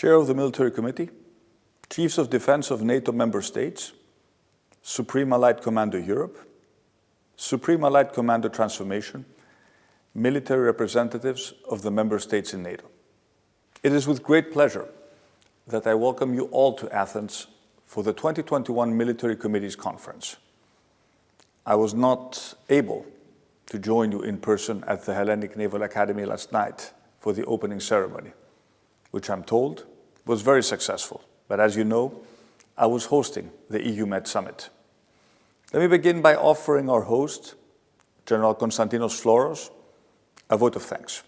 Chair of the Military Committee, Chiefs of Defense of NATO member states, Supreme Allied Commander Europe, Supreme Allied Commander Transformation, military representatives of the member states in NATO. It is with great pleasure that I welcome you all to Athens for the 2021 Military Committees Conference. I was not able to join you in person at the Hellenic Naval Academy last night for the opening ceremony, which I'm told was very successful. But as you know, I was hosting the EU Med Summit. Let me begin by offering our host, General Konstantinos Floros, a vote of thanks.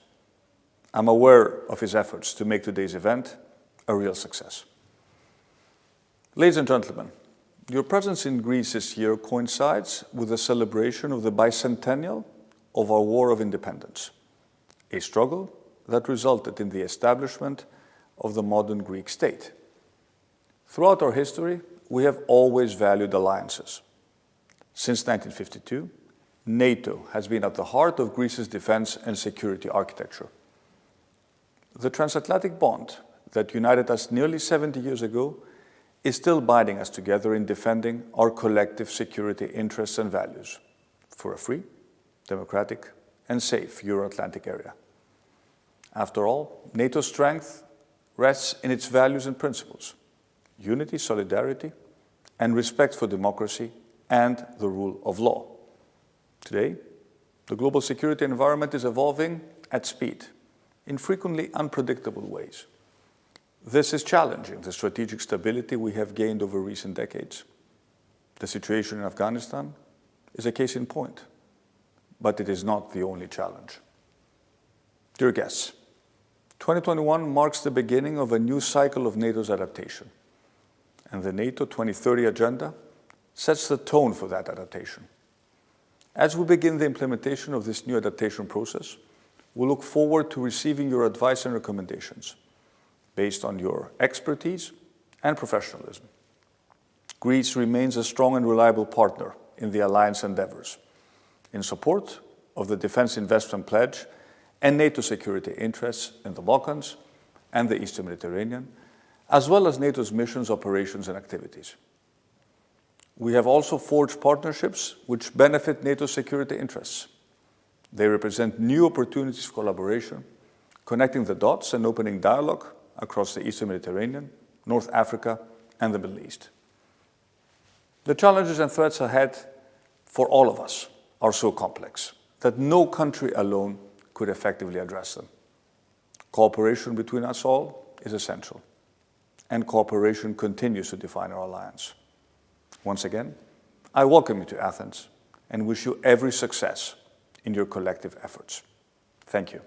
I'm aware of his efforts to make today's event a real success. Ladies and gentlemen, your presence in Greece this year coincides with the celebration of the bicentennial of our War of Independence, a struggle that resulted in the establishment of the modern Greek state. Throughout our history, we have always valued alliances. Since 1952, NATO has been at the heart of Greece's defense and security architecture. The transatlantic bond that united us nearly 70 years ago is still binding us together in defending our collective security interests and values for a free, democratic, and safe Euro-Atlantic area. After all, NATO's strength rests in its values and principles, unity, solidarity, and respect for democracy and the rule of law. Today, the global security environment is evolving at speed in frequently unpredictable ways. This is challenging the strategic stability we have gained over recent decades. The situation in Afghanistan is a case in point, but it is not the only challenge. Dear guests, 2021 marks the beginning of a new cycle of NATO's adaptation, and the NATO 2030 agenda sets the tone for that adaptation. As we begin the implementation of this new adaptation process, we look forward to receiving your advice and recommendations based on your expertise and professionalism. Greece remains a strong and reliable partner in the alliance endeavors in support of the Defence Investment Pledge and NATO security interests in the Balkans and the Eastern Mediterranean, as well as NATO's missions, operations and activities. We have also forged partnerships which benefit NATO security interests. They represent new opportunities for collaboration, connecting the dots and opening dialogue across the Eastern Mediterranean, North Africa, and the Middle East. The challenges and threats ahead for all of us are so complex that no country alone could effectively address them. Cooperation between us all is essential, and cooperation continues to define our alliance. Once again, I welcome you to Athens and wish you every success in your collective efforts. Thank you.